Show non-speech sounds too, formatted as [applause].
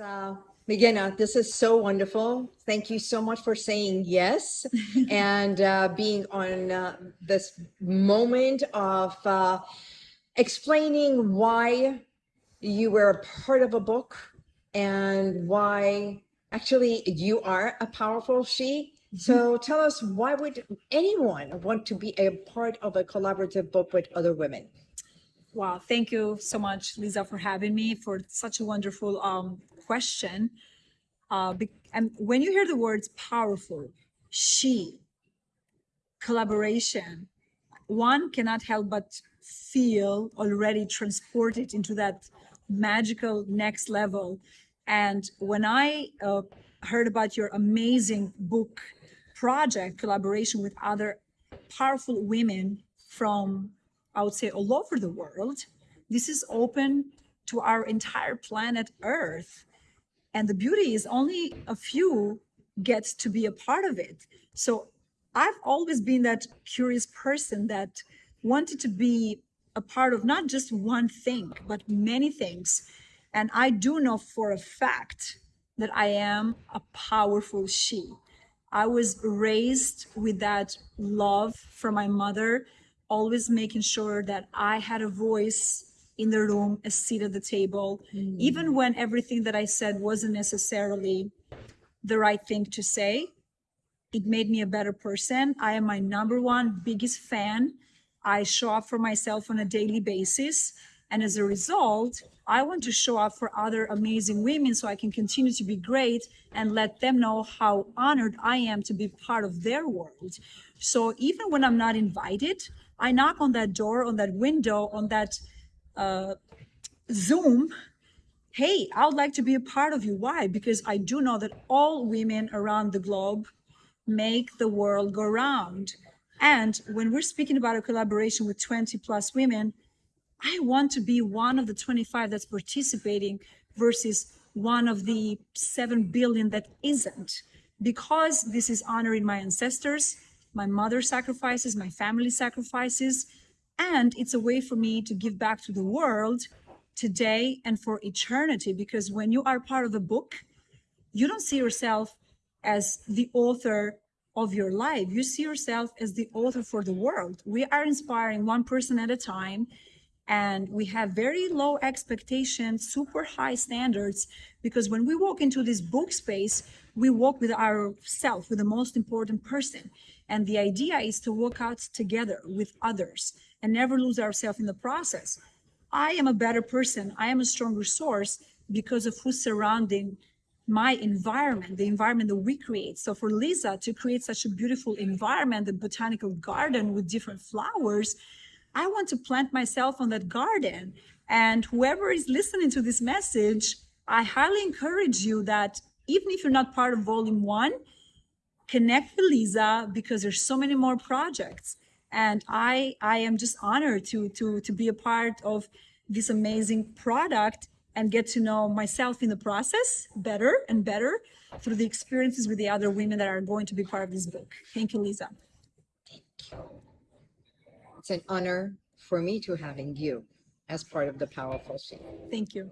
Uh, this is so wonderful. Thank you so much for saying yes [laughs] and uh, being on uh, this moment of uh, explaining why you were a part of a book and why actually you are a powerful she. So tell us, why would anyone want to be a part of a collaborative book with other women? Wow, thank you so much, Lisa, for having me for such a wonderful um, question. Uh, and when you hear the words powerful, she, collaboration, one cannot help but feel already transported into that magical next level. And when I uh, heard about your amazing book project, collaboration with other powerful women from, I would say, all over the world, this is open to our entire planet Earth. And the beauty is only a few get to be a part of it. So I've always been that curious person that wanted to be a part of not just one thing, but many things. And I do know for a fact that I am a powerful she. I was raised with that love from my mother, always making sure that I had a voice in the room, a seat at the table, hmm. even when everything that I said wasn't necessarily the right thing to say. It made me a better person. I am my number one biggest fan. I show up for myself on a daily basis. And as a result, I want to show up for other amazing women so I can continue to be great and let them know how honored I am to be part of their world. So even when I'm not invited, I knock on that door, on that window, on that uh, Zoom. Hey, I would like to be a part of you. Why? Because I do know that all women around the globe make the world go round. And when we're speaking about a collaboration with 20 plus women, I want to be one of the 25 that's participating versus one of the 7 billion that isn't. Because this is honoring my ancestors, my mother's sacrifices, my family sacrifices, and it's a way for me to give back to the world today and for eternity. Because when you are part of a book, you don't see yourself as the author of your life. You see yourself as the author for the world. We are inspiring one person at a time and we have very low expectations, super high standards, because when we walk into this book space, we walk with ourself, with the most important person. And the idea is to walk out together with others and never lose ourselves in the process. I am a better person. I am a stronger source because of who's surrounding my environment, the environment that we create. So for Lisa to create such a beautiful environment, the botanical garden with different flowers, I want to plant myself on that garden. And whoever is listening to this message, I highly encourage you that even if you're not part of volume one, connect with Lisa because there's so many more projects. And I I am just honored to to to be a part of this amazing product and get to know myself in the process better and better through the experiences with the other women that are going to be part of this book. Thank you, Lisa. Thank you. It's an honor for me to having you as part of the powerful she. Thank you.